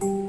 you